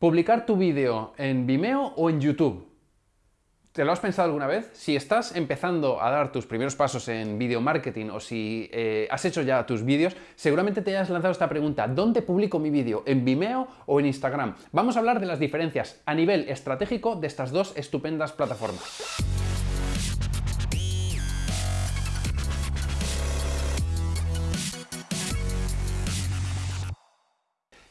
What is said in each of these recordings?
¿Publicar tu vídeo en Vimeo o en YouTube? ¿Te lo has pensado alguna vez? Si estás empezando a dar tus primeros pasos en video marketing o si eh, has hecho ya tus vídeos, seguramente te hayas lanzado esta pregunta, ¿dónde publico mi vídeo? ¿En Vimeo o en Instagram? Vamos a hablar de las diferencias a nivel estratégico de estas dos estupendas plataformas.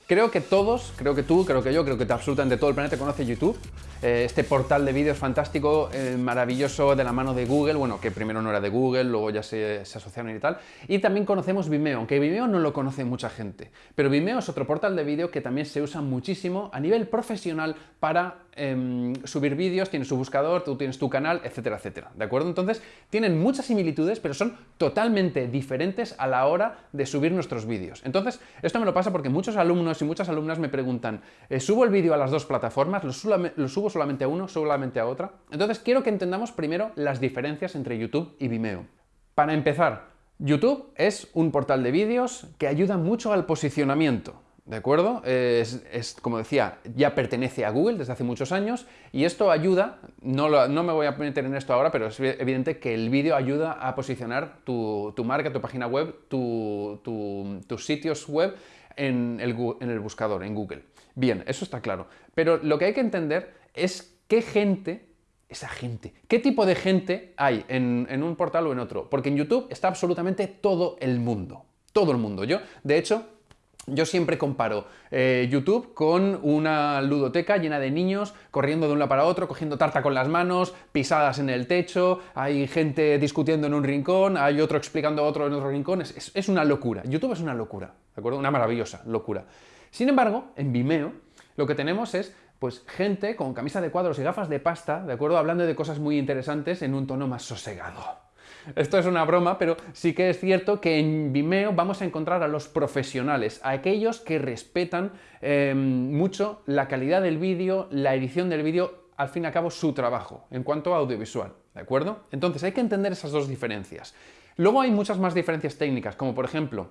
Creo que todos, creo que tú, creo que yo, creo que absolutamente todo el planeta conoce YouTube. Eh, este portal de vídeos fantástico, eh, maravilloso, de la mano de Google, bueno, que primero no era de Google, luego ya se, se, asociaron y tal. Y también conocemos Vimeo, aunque Vimeo no lo conoce mucha gente. Pero Vimeo es otro portal de vídeo que también se usa muchísimo a nivel profesional para Em, subir vídeos, tienes su buscador, tú tienes tu canal, etcétera, etcétera. ¿De acuerdo? Entonces, tienen muchas similitudes, pero son totalmente diferentes a la hora de subir nuestros vídeos. Entonces, esto me lo pasa porque muchos alumnos y muchas alumnas me preguntan, eh, ¿subo el vídeo a las dos plataformas? ¿Lo, subo solamente a uno? ¿Solamente a otra? Entonces, quiero que entendamos primero las diferencias entre YouTube y Vimeo. Para empezar, YouTube es un portal de vídeos que ayuda mucho al posicionamiento. ¿De acuerdo? Es, como decía, ya pertenece a Google desde hace muchos años y esto ayuda, no, no, me voy a meter en esto ahora, pero es evidente que el vídeo ayuda a posicionar tu, marca, tu página web, tus sitios web en el, en el buscador, en Google. Bien, eso está claro. Pero lo que hay que entender es qué gente esa gente. ¿Qué tipo de gente hay en, en, un portal o en otro? Porque en YouTube está absolutamente todo el mundo. Todo el mundo. Yo, de hecho, yo siempre comparo eh, YouTube con una ludoteca llena de niños corriendo de un lado para otro, cogiendo tarta con las manos, pisadas en el techo, hay gente discutiendo en un rincón, hay otro explicando a otro en otro rincón, es, es una locura. YouTube es una locura, ¿de acuerdo? Una maravillosa locura. Sin embargo, en Vimeo lo que tenemos es pues gente con camisa de cuadros y gafas de pasta, ¿de acuerdo? Hablando de cosas muy interesantes en un tono más sosegado. Esto es una broma, pero sí que es cierto que en Vimeo vamos a encontrar a los profesionales, a aquellos que respetan em, mucho la calidad del vídeo, la edición del vídeo, al fin y al cabo su trabajo, en cuanto a audiovisual, ¿de acuerdo? Entonces hay que entender esas dos diferencias. Luego hay muchas más diferencias técnicas, como por ejemplo,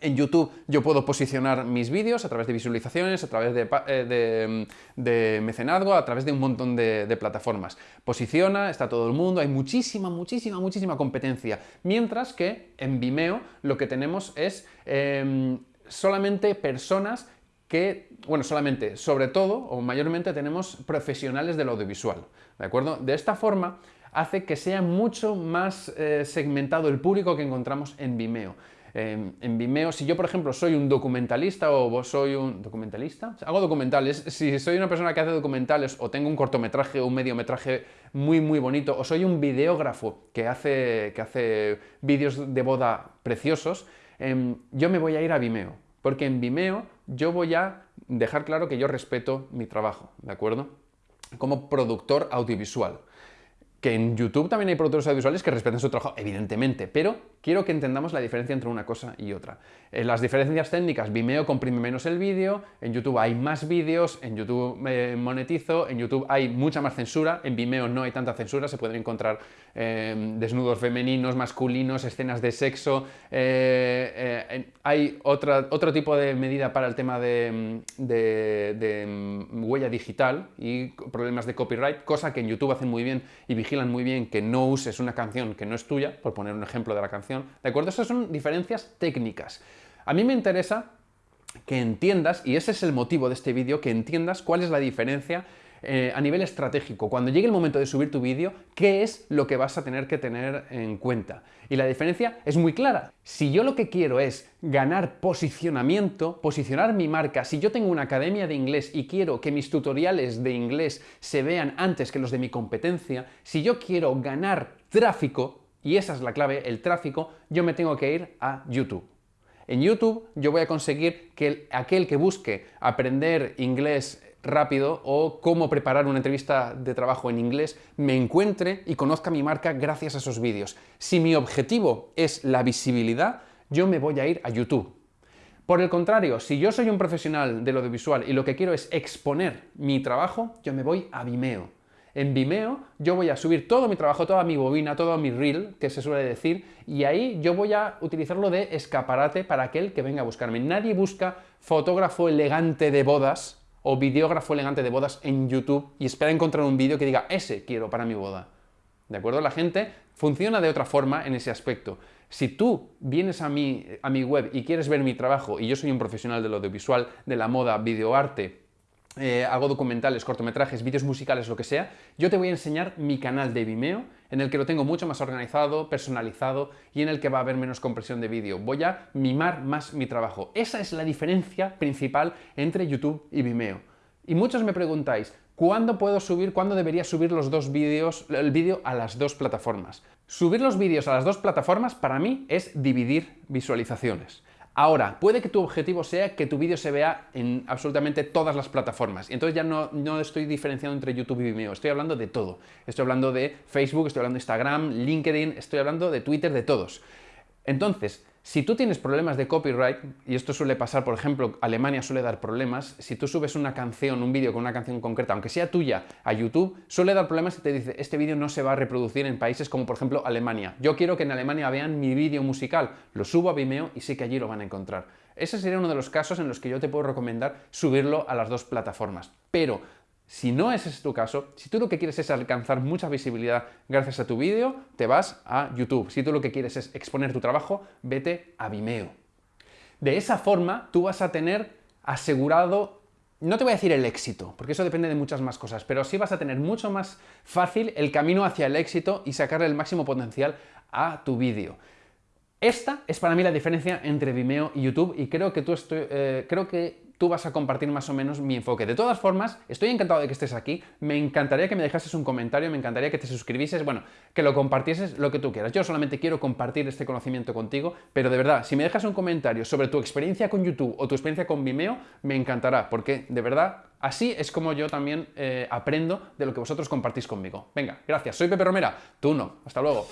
en YouTube yo puedo posicionar mis vídeos a través de visualizaciones, a través de, eh, mecenazgo, a través de un montón de, plataformas. Posiciona, está todo el mundo, hay muchísima, muchísima, muchísima competencia. Mientras que en Vimeo lo que tenemos es em, solamente personas que, bueno, solamente, sobre todo o mayormente tenemos profesionales del audiovisual, ¿de acuerdo? De esta forma hace que sea mucho más eh, segmentado el público que encontramos en Vimeo en Vimeo, si yo por ejemplo soy un documentalista o vos soy un documentalista, hago documentales, si soy una persona que hace documentales o tengo un cortometraje o un mediometraje muy muy bonito o soy un videógrafo que hace, que hace vídeos de boda preciosos, em, yo me voy a ir a Vimeo, porque en Vimeo yo voy a dejar claro que yo respeto mi trabajo, ¿de acuerdo? Como productor audiovisual. Que en YouTube también hay productores audiovisuales que respetan su trabajo, evidentemente, pero quiero que entendamos la diferencia entre una cosa y otra. En las diferencias técnicas, Vimeo comprime menos el vídeo, en YouTube hay más vídeos, en YouTube me monetizo, en YouTube hay mucha más censura, en Vimeo no hay tanta censura, se pueden encontrar eh, desnudos femeninos, masculinos, escenas de sexo, eh, eh, hay otra, otro tipo de medida para el tema de, de mm, huella digital y problemas de copyright, cosa que en YouTube hacen muy bien y muy bien que no uses una canción que no es tuya, por poner un ejemplo de la canción, ¿de acuerdo? Esas son diferencias técnicas. A mí me interesa que entiendas, y ese es el motivo de este vídeo, que entiendas cuál es la diferencia eh, a nivel estratégico. Cuando llegue el momento de subir tu vídeo, ¿qué es lo que vas a tener que tener en cuenta? Y la diferencia es muy clara. Si yo lo que quiero es ganar posicionamiento, posicionar mi marca, si yo tengo una academia de inglés y quiero que mis tutoriales de inglés se vean antes que los de mi competencia, si yo quiero ganar tráfico, y esa es la clave, el tráfico, yo me tengo que ir a YouTube. En YouTube yo voy a conseguir que aquel que busque aprender inglés rápido o cómo preparar una entrevista de trabajo en inglés, me encuentre y conozca mi marca gracias a esos vídeos. Si mi objetivo es la visibilidad, yo me voy a ir a YouTube. Por el contrario, si yo soy un profesional del audiovisual y lo que quiero es exponer mi trabajo, yo me voy a Vimeo. En Vimeo yo voy a subir todo mi trabajo, toda mi bobina, todo mi reel, que se suele decir, y ahí yo voy a utilizarlo de escaparate para aquel que venga a buscarme. Nadie busca fotógrafo elegante de bodas o videógrafo elegante de bodas en YouTube y espera encontrar un vídeo que diga ese quiero para mi boda. ¿De acuerdo? La gente funciona de otra forma en ese aspecto. Si tú vienes a mi, a mi web y quieres ver mi trabajo, y yo soy un profesional del audiovisual, de la moda, videoarte, eh, hago documentales, cortometrajes, vídeos musicales, lo que sea, yo te voy a enseñar mi canal de Vimeo, en el que lo tengo mucho más organizado, personalizado y en el que va a haber menos compresión de vídeo. Voy a mimar más mi trabajo. Esa es la diferencia principal entre YouTube y Vimeo. Y muchos me preguntáis, ¿cuándo puedo subir, cuándo debería subir los dos vídeos, el vídeo a las dos plataformas? Subir los vídeos a las dos plataformas para mí es dividir visualizaciones. Ahora, puede que tu objetivo sea que tu vídeo se vea en absolutamente todas las plataformas. Y entonces ya no, no, estoy diferenciando entre YouTube y Vimeo, estoy hablando de todo. Estoy hablando de Facebook, estoy hablando de Instagram, LinkedIn, estoy hablando de Twitter, de todos. Entonces, si tú tienes problemas de copyright, y esto suele pasar, por ejemplo, Alemania suele dar problemas, si tú subes una canción, un vídeo con una canción concreta, aunque sea tuya, a YouTube, suele dar problemas y te dice, este vídeo no se va a reproducir en países como, por ejemplo, Alemania. Yo quiero que en Alemania vean mi vídeo musical, lo subo a Vimeo y sé que allí lo van a encontrar. Ese sería uno de los casos en los que yo te puedo recomendar subirlo a las dos plataformas. Pero si no es tu caso, si tú lo que quieres es alcanzar mucha visibilidad gracias a tu vídeo, te vas a YouTube. Si tú lo que quieres es exponer tu trabajo, vete a Vimeo. De esa forma, tú vas a tener asegurado, no te voy a decir el éxito, porque eso depende de muchas más cosas, pero sí vas a tener mucho más fácil el camino hacia el éxito y sacarle el máximo potencial a tu vídeo. Esta es para mí la diferencia entre Vimeo y YouTube y creo que, tú estoy, eh, creo que tú vas a compartir más o menos mi enfoque. De todas formas, estoy encantado de que estés aquí, me encantaría que me dejases un comentario, me encantaría que te suscribieses, bueno, que lo compartieses lo que tú quieras. Yo solamente quiero compartir este conocimiento contigo, pero de verdad, si me dejas un comentario sobre tu experiencia con YouTube o tu experiencia con Vimeo, me encantará, porque de verdad Así es como yo también eh, aprendo de lo que vosotros compartís conmigo. Venga, gracias. Soy Pepe Romera, tú no. Hasta luego.